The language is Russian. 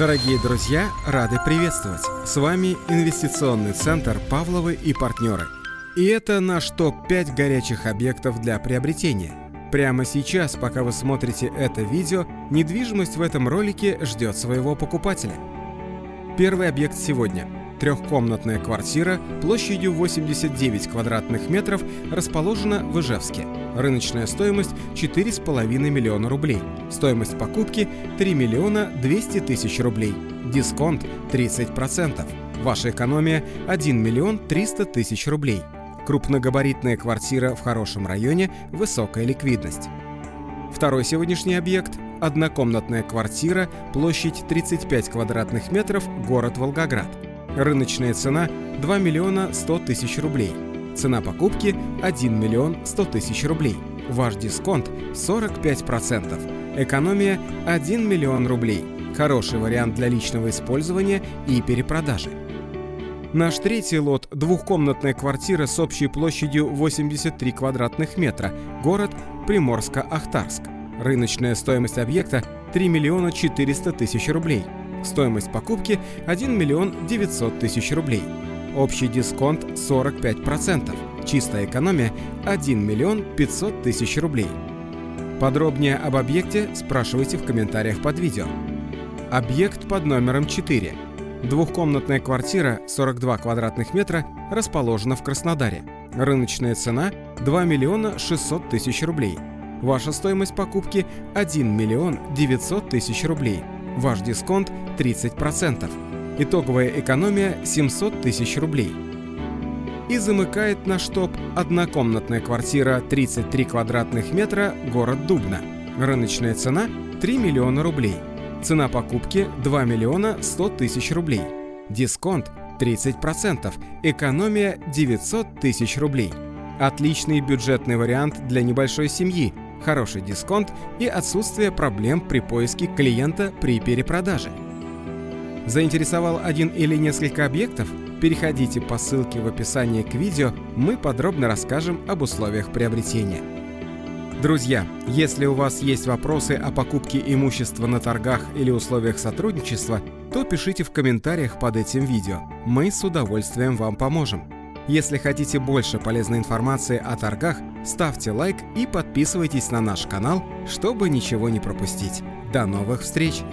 Дорогие друзья, рады приветствовать! С вами инвестиционный центр «Павловы и партнеры». И это наш топ-5 горячих объектов для приобретения. Прямо сейчас, пока вы смотрите это видео, недвижимость в этом ролике ждет своего покупателя. Первый объект сегодня – Трехкомнатная квартира площадью 89 квадратных метров расположена в Ижевске. Рыночная стоимость 4,5 миллиона рублей. Стоимость покупки 3 миллиона 200 тысяч рублей. Дисконт 30%. Ваша экономия 1 миллион 300 тысяч рублей. Крупногабаритная квартира в хорошем районе, высокая ликвидность. Второй сегодняшний объект – однокомнатная квартира, площадь 35 квадратных метров, город Волгоград. Рыночная цена 2 миллиона 100 тысяч рублей. Цена покупки 1 миллион 100 тысяч рублей. Ваш дисконт 45%. Экономия 1 миллион рублей. Хороший вариант для личного использования и перепродажи. Наш третий лот – двухкомнатная квартира с общей площадью 83 квадратных метра, город Приморско-Ахтарск. Рыночная стоимость объекта – 3 миллиона 400 тысяч рублей – Стоимость покупки 1 миллион 900 тысяч рублей. Общий дисконт 45%. Чистая экономия 1 миллион 500 тысяч рублей. Подробнее об объекте спрашивайте в комментариях под видео. Объект под номером 4. Двухкомнатная квартира 42 квадратных метра расположена в Краснодаре. Рыночная цена 2 миллиона 600 тысяч рублей. Ваша стоимость покупки 1 миллион 900 тысяч рублей. Ваш дисконт 30%. Итоговая экономия 700 тысяч рублей. И замыкает наш топ однокомнатная квартира 33 квадратных метра, город Дубна. Рыночная цена 3 миллиона рублей. Цена покупки 2 миллиона 100 тысяч рублей. Дисконт 30%. Экономия 900 тысяч рублей. Отличный бюджетный вариант для небольшой семьи – хороший дисконт и отсутствие проблем при поиске клиента при перепродаже. Заинтересовал один или несколько объектов? Переходите по ссылке в описании к видео, мы подробно расскажем об условиях приобретения. Друзья, если у вас есть вопросы о покупке имущества на торгах или условиях сотрудничества, то пишите в комментариях под этим видео. Мы с удовольствием вам поможем. Если хотите больше полезной информации о торгах, ставьте лайк и подписывайтесь на наш канал, чтобы ничего не пропустить. До новых встреч!